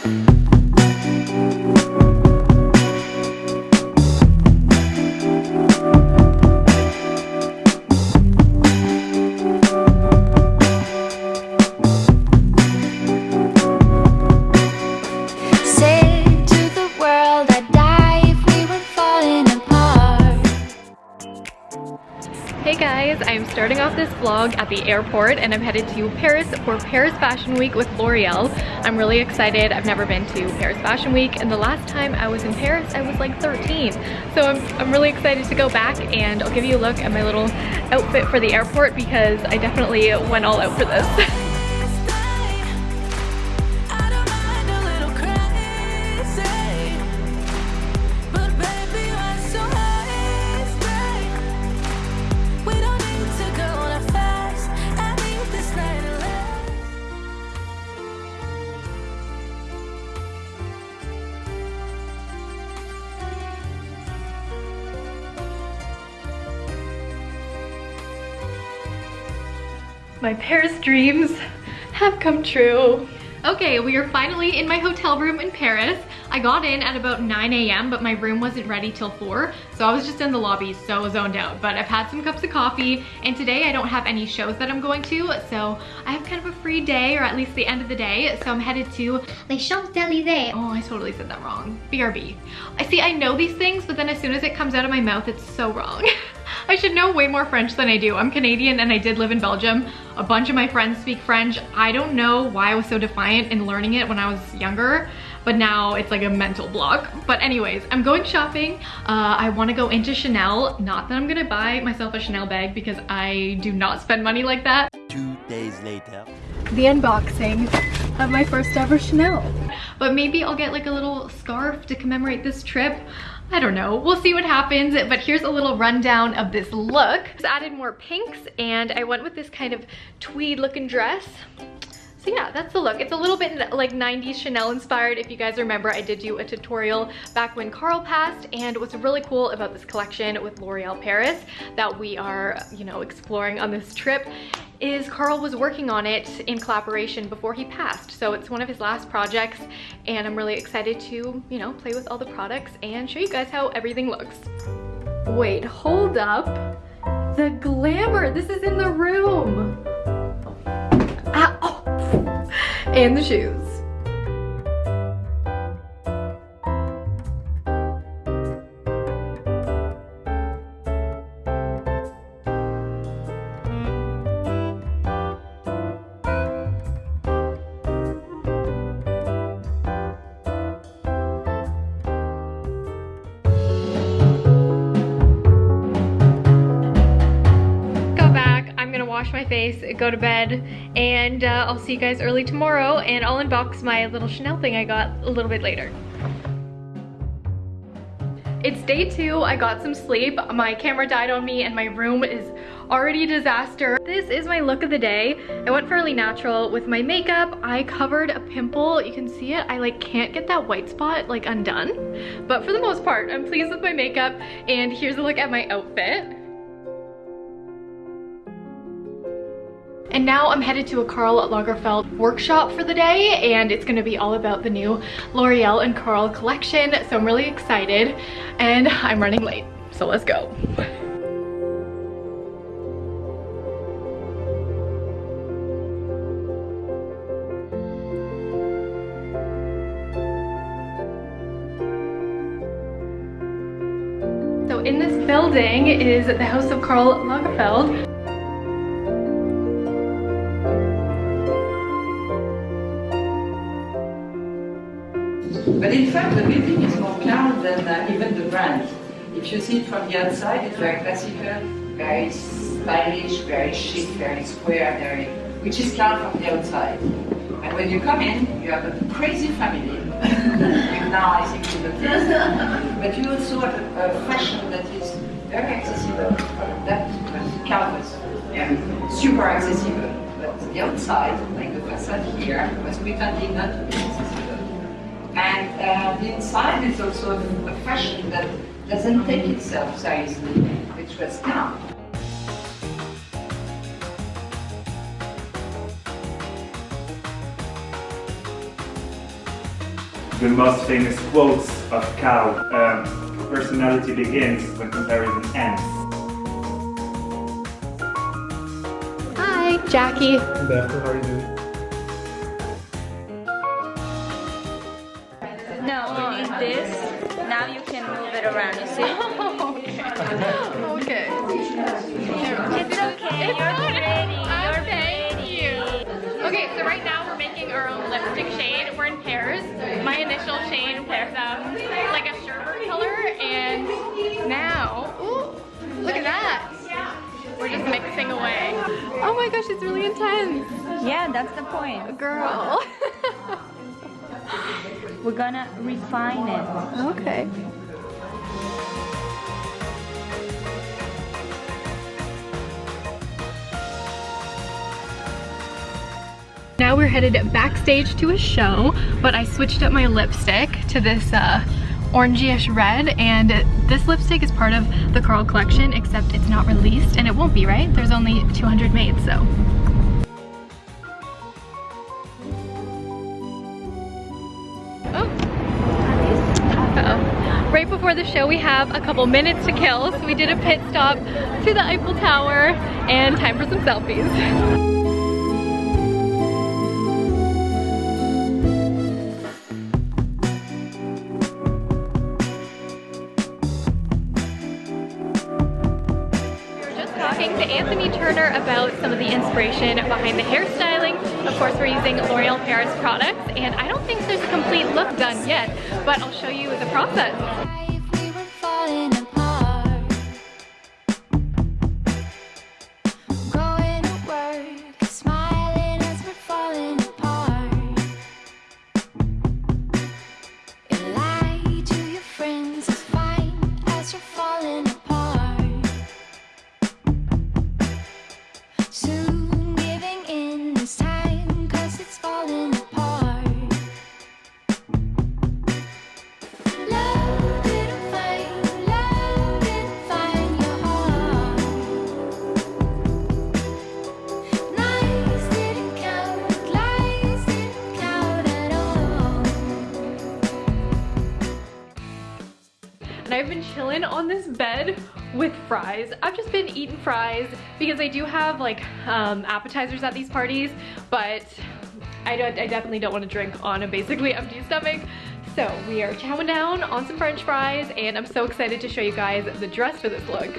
starting the airport and I'm headed to Paris for Paris Fashion Week with L'Oreal. I'm really excited. I've never been to Paris Fashion Week and the last time I was in Paris I was like 13. So I'm, I'm really excited to go back and I'll give you a look at my little outfit for the airport because I definitely went all out for this. My Paris dreams have come true. Okay, we are finally in my hotel room in Paris. I got in at about 9 a.m., but my room wasn't ready till 4, so I was just in the lobby, so zoned out. But I've had some cups of coffee, and today I don't have any shows that I'm going to, so I have kind of a free day, or at least the end of the day, so I'm headed to Les Champs-Élysées. Oh, I totally said that wrong. BRB. I see, I know these things, but then as soon as it comes out of my mouth, it's so wrong. I should know way more French than I do. I'm Canadian and I did live in Belgium. A bunch of my friends speak French. I don't know why I was so defiant in learning it when I was younger, but now it's like a mental block. But anyways, I'm going shopping. Uh, I wanna go into Chanel. Not that I'm gonna buy myself a Chanel bag because I do not spend money like that. Two days later. The unboxing of my first ever Chanel. But maybe I'll get like a little scarf to commemorate this trip. I don't know, we'll see what happens, but here's a little rundown of this look. Just added more pinks and I went with this kind of tweed looking dress. So yeah, that's the look. It's a little bit like 90s Chanel inspired. If you guys remember, I did do a tutorial back when Karl passed and what's really cool about this collection with L'Oreal Paris that we are, you know, exploring on this trip is Karl was working on it in collaboration before he passed. So it's one of his last projects and I'm really excited to, you know, play with all the products and show you guys how everything looks. Wait, hold up. The glamour, this is in the room. And the shoes. Wash my face, go to bed, and uh, I'll see you guys early tomorrow, and I'll unbox my little Chanel thing I got a little bit later. It's day two, I got some sleep, my camera died on me, and my room is already a disaster. This is my look of the day. I went fairly natural with my makeup. I covered a pimple. You can see it. I like can't get that white spot like undone. But for the most part, I'm pleased with my makeup. And here's a look at my outfit. And now I'm headed to a Karl Lagerfeld workshop for the day and it's gonna be all about the new L'Oreal and Karl collection. So I'm really excited and I'm running late. So let's go. So in this building is the house of Karl Lagerfeld. But in fact, the building is more calm than uh, even the brand. If you see it from the outside, it's very classical, very stylish, very chic, very square, very, which is calm from the outside. And when you come in, you have a crazy family. now I think the taste. But you also have a, a, fashion that is very accessible. That canvas, yeah, super accessible. But the outside, like the facade here, was pretending not to be uh, the inside is also a fashion that doesn't take itself seriously, which was calm. the most famous quotes of Cow, Um, personality begins when comparison ends. Hi, Jackie. Beth, how are you doing? In pairs. My initial shade is um, like a sherbet color, and now, ooh, look at that. We're just mixing away. Oh my gosh, it's really intense. Yeah, that's the point. Girl. We're gonna refine it. okay. Now we're headed backstage to a show, but I switched up my lipstick to this uh, orangey-ish red, and this lipstick is part of the Karl collection, except it's not released, and it won't be, right? There's only 200 made, so. Right before the show, we have a couple minutes to kill, so we did a pit stop to the Eiffel Tower, and time for some selfies. Talking to Anthony Turner about some of the inspiration behind the hairstyling. Of course, we're using L'Oreal Paris products, and I don't think there's a complete look done yet, but I'll show you the process. I've just been eating fries because I do have like um, appetizers at these parties, but I, don't, I definitely don't want to drink on a basically empty stomach. So we are chowing down on some french fries and I'm so excited to show you guys the dress for this look.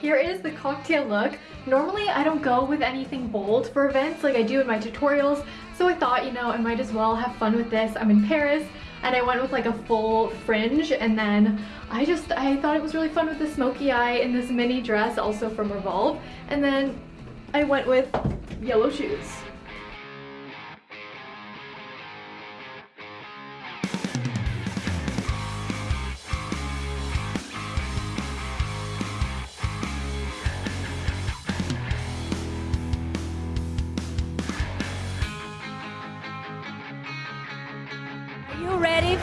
Here is the cocktail look. Normally I don't go with anything bold for events like I do in my tutorials, so I thought, you know, I might as well have fun with this. I'm in Paris and I went with like a full fringe and then I just, I thought it was really fun with the smoky eye in this mini dress also from Revolve and then I went with yellow shoes.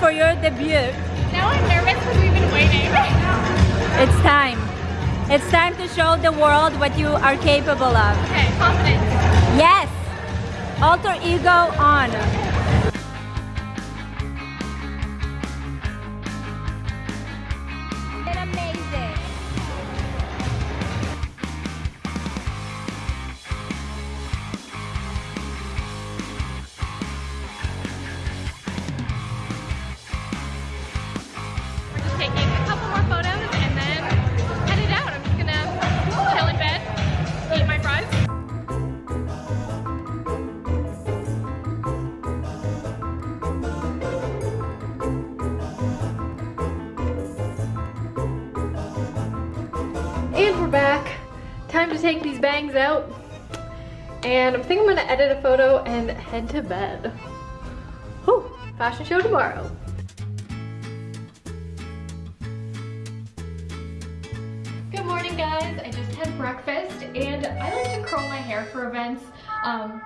For your debut? Now I'm nervous because we've been waiting. It's time. It's time to show the world what you are capable of. okay, confidence. Yes! Alter ego on. Bangs out. And I think I'm gonna edit a photo and head to bed. Whew, fashion show tomorrow. Good morning guys, I just had breakfast and I like to curl my hair for events. Um,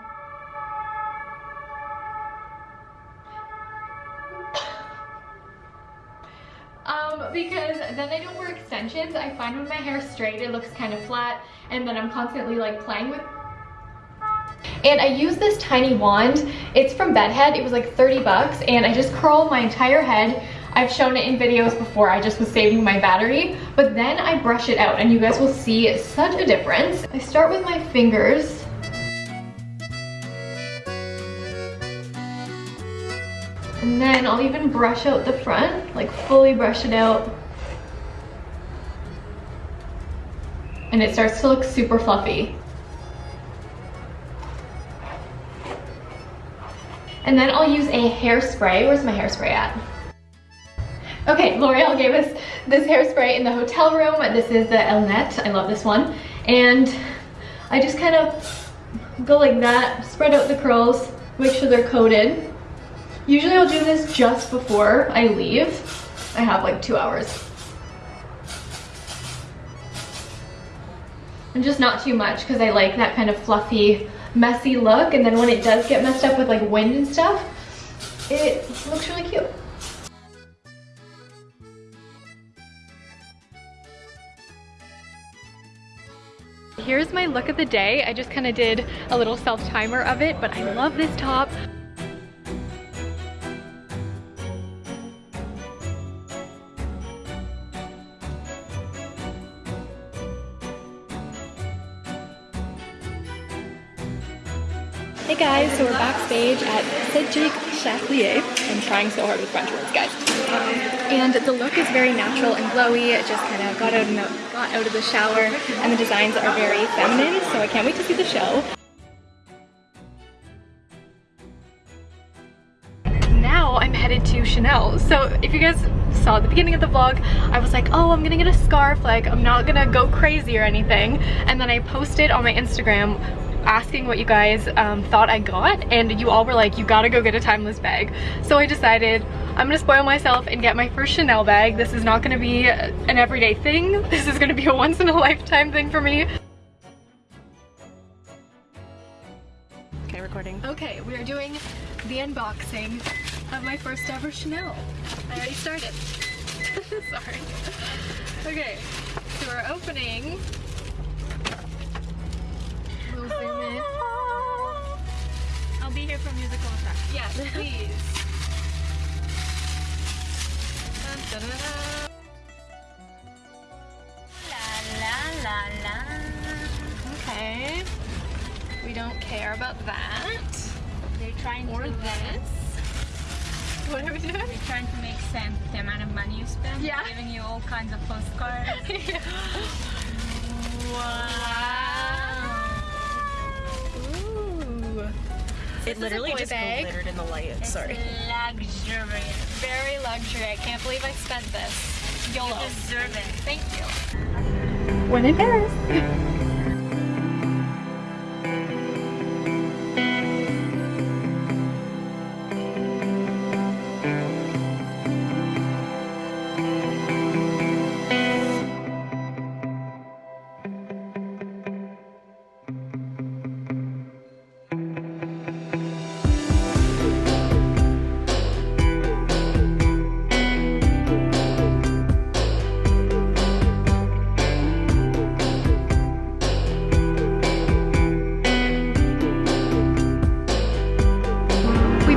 because then I don't wear extensions. I find when my hair is straight it looks kind of flat and then I'm constantly like playing with And I use this tiny wand. It's from Bedhead. It was like 30 bucks and I just curl my entire head. I've shown it in videos before. I just was saving my battery, but then I brush it out and you guys will see such a difference. I start with my fingers. And then I'll even brush out the front, like fully brush it out. And it starts to look super fluffy. And then I'll use a hairspray. Where's my hairspray at? Okay, L'Oreal gave us this hairspray in the hotel room. This is the Elnett. I love this one. And I just kind of go like that, spread out the curls, make sure they're coated. Usually I'll do this just before I leave. I have like two hours. And just not too much because I like that kind of fluffy, messy look. And then when it does get messed up with like wind and stuff, it looks really cute. Here's my look of the day. I just kind of did a little self-timer of it, but I love this top. Hey guys, so we're backstage at Cedric Charlier. I'm trying so hard with French words, guys. And the look is very natural and glowy. It just kind of got out, the, got out of the shower, and the designs are very feminine, so I can't wait to see the show. Now I'm headed to Chanel. So if you guys saw at the beginning of the vlog, I was like, oh, I'm gonna get a scarf. Like, I'm not gonna go crazy or anything. And then I posted on my Instagram asking what you guys um, thought I got and you all were like you gotta go get a timeless bag. So I decided I'm gonna spoil myself and get my first Chanel bag. This is not gonna be an everyday thing. This is gonna be a once in a lifetime thing for me. Okay recording. Okay we are doing the unboxing of my first ever Chanel. I already started. Sorry. Okay so we're opening Zoom in. I'll be here for musical effects. Yes, please. Dun, dun, dun, dun. La la la la. Okay. We don't care about that. They're trying Or to this. What are we doing? They're trying to make sense of the amount of money you spend. Yeah. Giving you all kinds of postcards. Ooh. It literally boy just bag. glittered in the light. Sorry. Luxurious. Very luxury. I can't believe I spent this. YOLO. Deserve it. Thank you. When in Paris.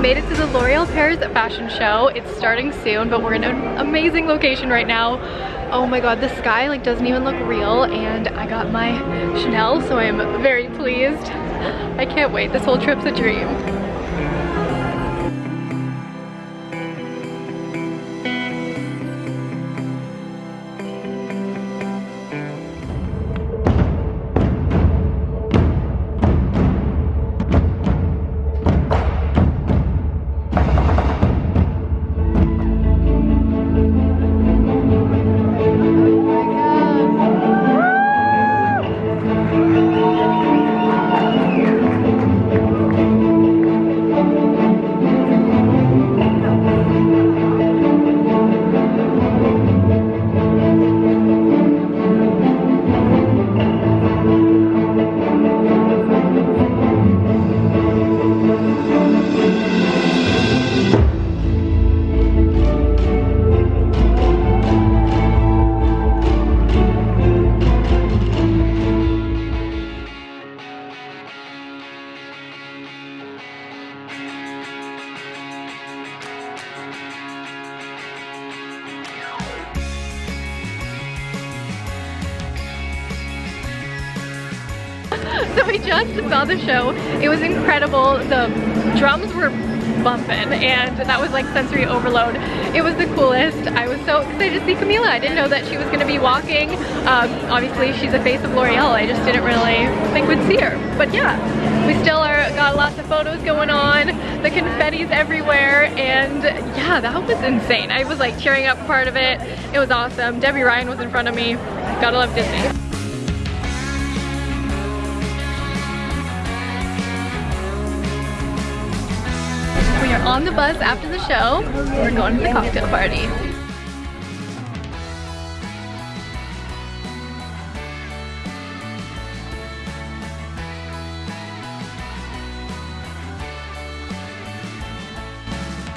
Made it to the L'Oreal Paris fashion show. It's starting soon, but we're in an amazing location right now. Oh my god, the sky like doesn't even look real and I got my Chanel, so I'm very pleased. I can't wait. This whole trip's a dream. So we just saw the show. It was incredible. The drums were bumping and that was like sensory overload. It was the coolest. I was so excited to see Camila. I didn't know that she was gonna be walking. Um, obviously she's the face of L'Oreal. I just didn't really think we'd see her. But yeah, we still are got lots of photos going on. The confetti's everywhere and yeah, that was insane. I was like cheering up part of it. It was awesome. Debby Ryan was in front of me. Gotta love Disney. On the bus after the show. We're going to the cocktail party.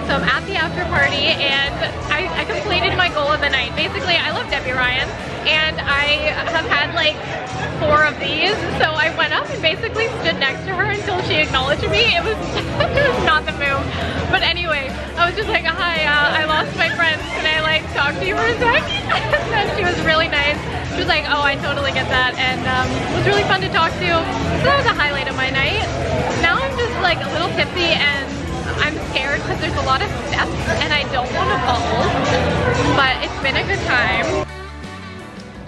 So I'm at the after party and I, I completed my goal of the night. Basically, I love Debby Ryan and I four of these. So I went up and basically stood next to her until she acknowledged me. It was, it was not the move. But anyway, I was just like, hi, uh, I lost my friends. Can I like talk to you for a sec? and she was really nice. She was like, oh, I totally get that. And um, it was really fun to talk to. So that was a highlight of my night. Now I'm just like a little tipsy and I'm scared because there's a lot of steps and I don't want to fall, but it's been a good time.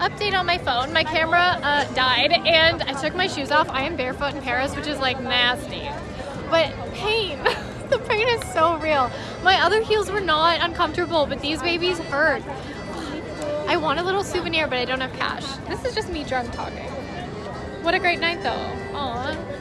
Update on my phone, my camera uh, died and I took my shoes off. I am barefoot in Paris, which is like nasty, but pain. the pain is so real. My other heels were not uncomfortable, but these babies hurt. I want a little souvenir, but I don't have cash. This is just me drunk talking. What a great night though. Aww.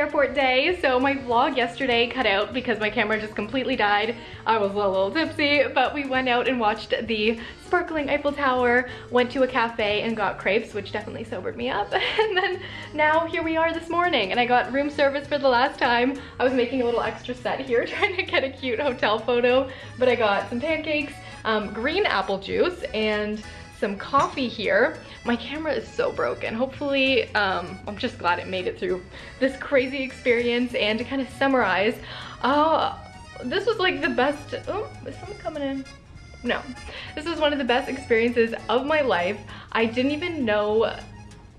Airport day, so my vlog yesterday cut out because my camera just completely died. I was a little tipsy, but we went out and watched the sparkling Eiffel Tower, went to a cafe and got crepes, which definitely sobered me up. And then now here we are this morning and I got room service for the last time. I was making a little extra set here trying to get a cute hotel photo, but I got some pancakes, um, green apple juice, and some coffee here. My camera is so broken. Hopefully, um, I'm just glad it made it through this crazy experience. And to kind of summarize, uh, this was like the best, oh, is someone coming in? No, this was one of the best experiences of my life. I didn't even know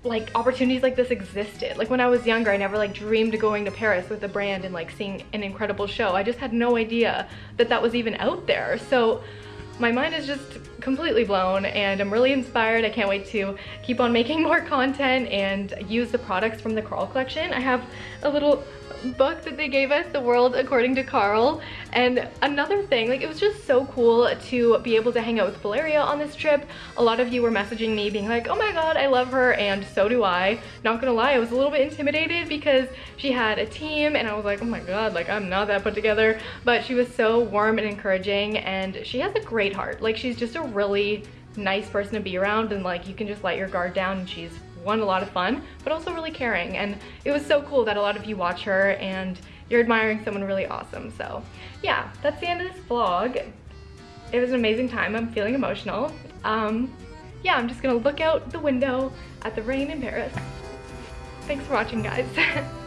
like opportunities like this existed. Like when I was younger, I never like dreamed of going to Paris with a brand and like seeing an incredible show. I just had no idea that that was even out there. So my mind is just completely blown and I'm really inspired. I can't wait to keep on making more content and use the products from the Karl collection. I have a little book that they gave us, The World According to Karl. And another thing, like it was just so cool to be able to hang out with Valeria on this trip. A lot of you were messaging me being like, oh my god, I love her, and so do I. Not gonna lie, I was a little bit intimidated because she had a team and I was like, oh my god, like I'm not that put together. But she was so warm and encouraging and she has a great heart. Like she's just a really nice person to be around and like you can just let your guard down and she's one, a lot of fun, but also really caring. And it was so cool that a lot of you watch her and you're admiring someone really awesome. So yeah, that's the end of this vlog. It was an amazing time. I'm feeling emotional. Um, yeah, I'm just gonna look out the window at the rain in Paris. Thanks for watching, guys.